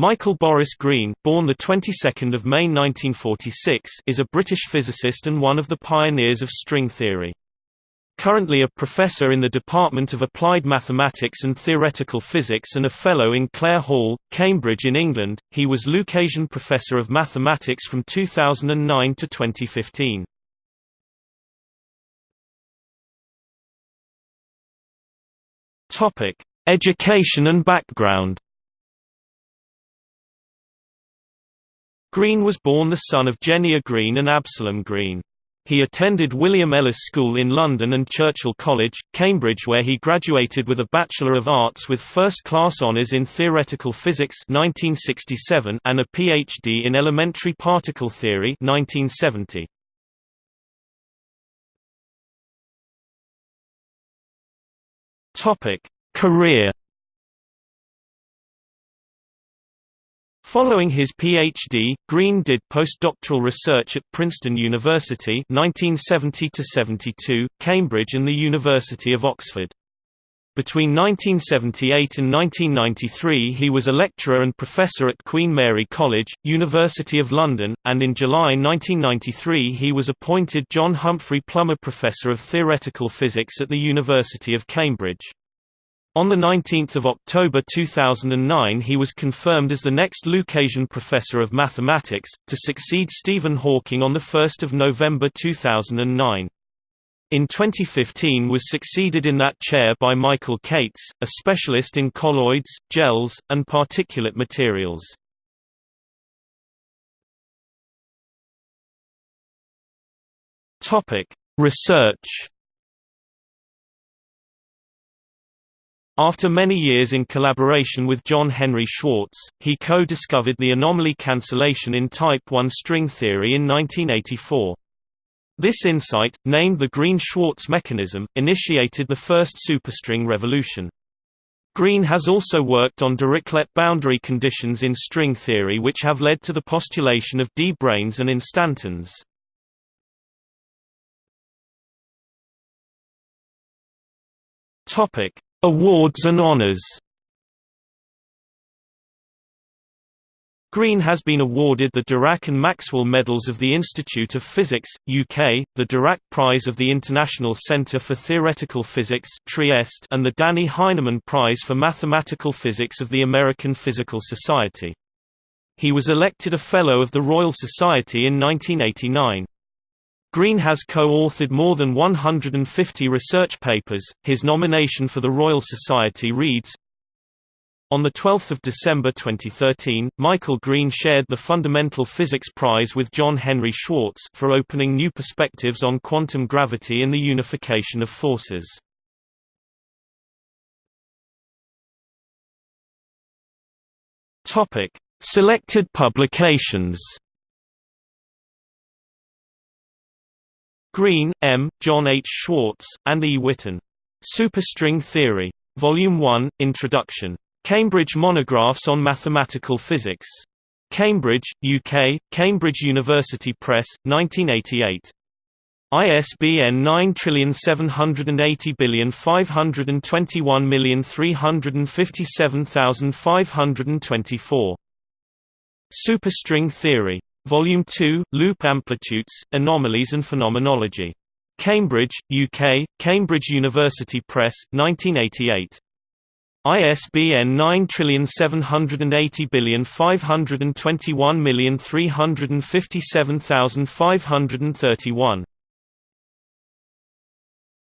Michael Boris Green, born the 22nd of May 1946, is a British physicist and one of the pioneers of string theory. Currently a professor in the Department of Applied Mathematics and Theoretical Physics and a fellow in Clare Hall, Cambridge in England, he was Lucasian Professor of Mathematics from 2009 to 2015. Topic: Education and background. Green was born the son of Jenia Green and Absalom Green. He attended William Ellis School in London and Churchill College, Cambridge where he graduated with a Bachelor of Arts with first-class honours in theoretical physics 1967 and a PhD in elementary particle theory 1970. Topic: Career Following his PhD, Green did postdoctoral research at Princeton University 1970 Cambridge and the University of Oxford. Between 1978 and 1993 he was a lecturer and professor at Queen Mary College, University of London, and in July 1993 he was appointed John Humphrey Plummer Professor of Theoretical Physics at the University of Cambridge. On 19 October 2009 he was confirmed as the next Lucasian Professor of Mathematics, to succeed Stephen Hawking on 1 November 2009. In 2015 was succeeded in that chair by Michael Cates, a specialist in colloids, gels, and particulate materials. Research After many years in collaboration with John Henry Schwarz, he co-discovered the anomaly cancellation in type 1 string theory in 1984. This insight, named the Green-Schwarz mechanism, initiated the first superstring revolution. Green has also worked on Dirichlet boundary conditions in string theory which have led to the postulation of D-branes and instantons. Topic: Awards and honors Green has been awarded the Dirac and Maxwell Medals of the Institute of Physics, UK, the Dirac Prize of the International Centre for Theoretical Physics Trieste, and the Dannie Heineman Prize for Mathematical Physics of the American Physical Society. He was elected a Fellow of the Royal Society in 1989. Green has co-authored more than 150 research papers. His nomination for the Royal Society reads, on 12 December 2013, Michael Green shared the Fundamental Physics Prize with John Henry Schwarz for opening new perspectives on quantum gravity and the unification of forces. Selected publications Green, M., John H. Schwarz, and E. Witten. Superstring Theory. Volume 1, Introduction. Cambridge Monographs on Mathematical Physics. Cambridge, UK, Cambridge University Press, 1988. ISBN 9780521357524. Superstring Theory. Volume 2, Loop Amplitudes, Anomalies and Phenomenology. Cambridge, UK, Cambridge University Press, 1988. ISBN 9780521357531.